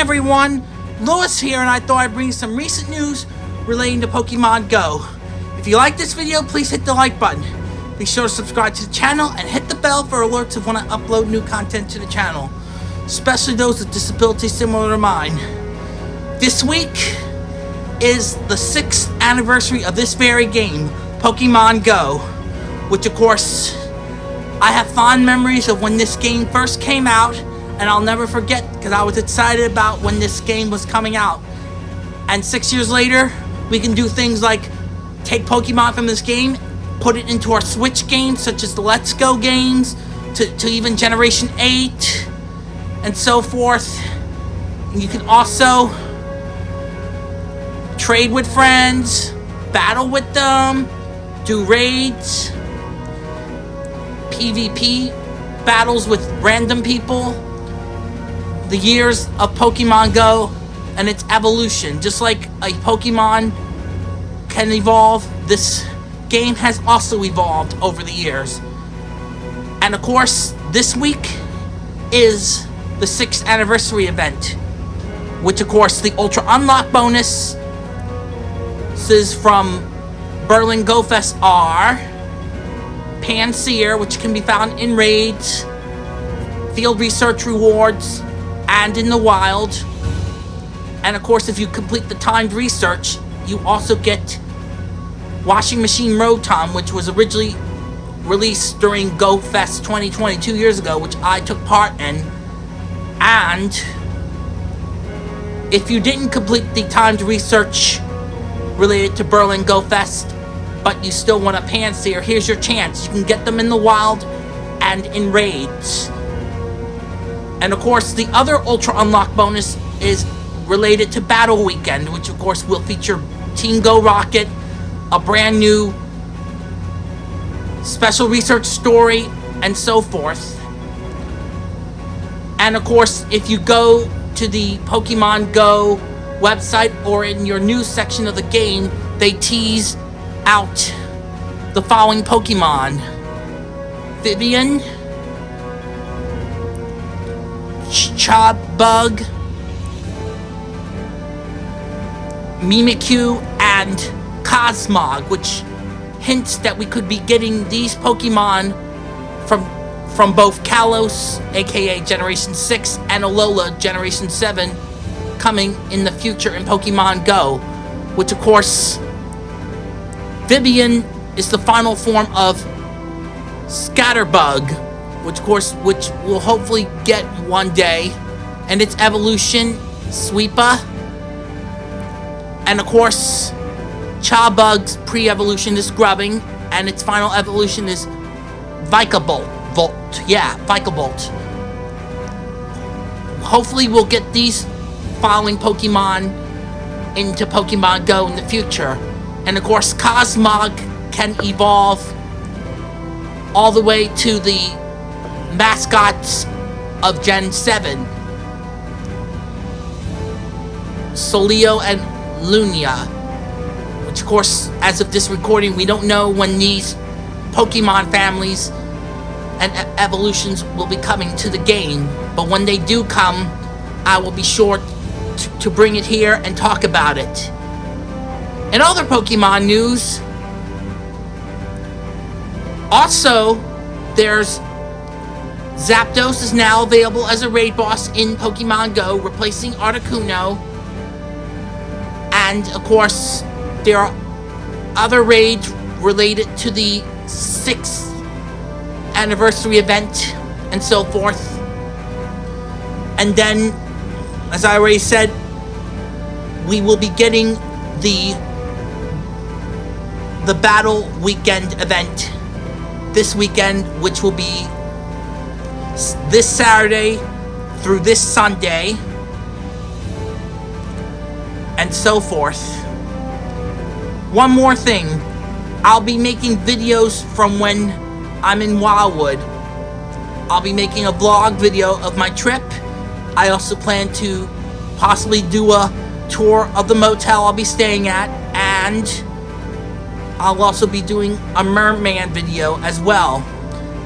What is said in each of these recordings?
everyone, Lewis here and I thought I'd bring some recent news relating to Pokemon Go. If you like this video, please hit the like button. Be sure to subscribe to the channel and hit the bell for alerts of when I upload new content to the channel, especially those with disabilities similar to mine. This week is the 6th anniversary of this very game, Pokemon Go, which of course, I have fond memories of when this game first came out and I'll never forget because I was excited about when this game was coming out. And six years later, we can do things like take Pokemon from this game, put it into our Switch games, such as the Let's Go games, to, to even Generation 8, and so forth. And you can also trade with friends, battle with them, do raids, PvP battles with random people the years of Pokemon Go and its evolution. Just like a Pokemon can evolve, this game has also evolved over the years. And of course, this week is the 6th anniversary event. Which of course, the Ultra Unlock bonus is from Berlin Go Fest are Pansear, which can be found in raids, field research rewards, and in the wild. And of course, if you complete the timed research, you also get Washing Machine Rotom, which was originally released during Go Fest 2020 two years ago, which I took part in. And if you didn't complete the timed research related to Berlin Go Fest, but you still want a Pansear, here's your chance. You can get them in the wild and in raids. And of course, the other Ultra Unlock bonus is related to Battle Weekend, which of course will feature Team Go Rocket, a brand new special research story, and so forth. And of course, if you go to the Pokemon Go website or in your news section of the game, they tease out the following Pokemon. Vivillon, Bug, Mimikyu, and Cosmog, which hints that we could be getting these Pokemon from from both Kalos, aka Generation 6, and Alola, Generation 7, coming in the future in Pokemon Go. Which, of course, Vivillon is the final form of Scatterbug, which of course, which we'll hopefully get one day, and its evolution, Spewpa, and of course, Charjabug's pre-evolution is Grubbin, and its final evolution is Vikavolt. Volt, yeah, Vikavolt. Hopefully we'll get these following Pokemon into Pokemon Go in the future. And of course, Cosmog can evolve all the way to the mascots of Gen 7. Solgaleo and Lunala. Which of course, as of this recording, we don't know when these Pokemon families and e evolutions will be coming to the game. But when they do come, I will be sure to bring it here and talk about it. In other Pokemon news, also, there's Zapdos is now available as a raid boss in Pokemon Go, replacing Articuno. And, of course, there are other raids related to the 6th anniversary event and so forth. And then, as I already said, we will be getting the the battle weekend event this weekend, which will be this Saturday through this Sunday, and so forth. One more thing, I'll be making videos from when I'm in Wildwood. I'll be making a vlog video of my trip. I also plan to possibly do a tour of the motel I'll be staying at, and I'll also be doing a merman video as well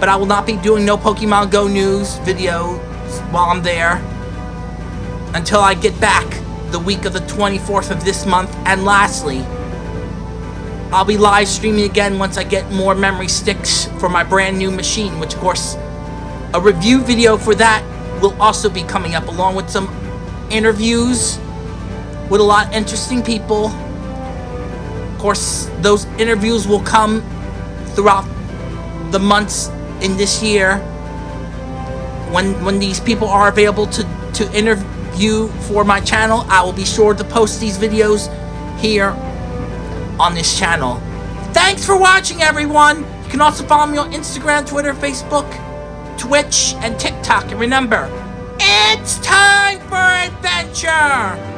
but I will not be doing no Pokemon Go news videos while I'm there. until I get back the week of the 24th of this month. And lastly, I'll be live streaming again once I get more memory sticks for my brand new machine, which of course, a review video for that will also be coming up along with some interviews with a lot of interesting people. Of course, those interviews will come throughout the months in this year when when these people are available to to interview for my channel I will be sure to post these videos here on this channel. Thanks for watching everyone. You can also follow me on Instagram Twitter Facebook Twitch and TikTok. And remember it's time for adventure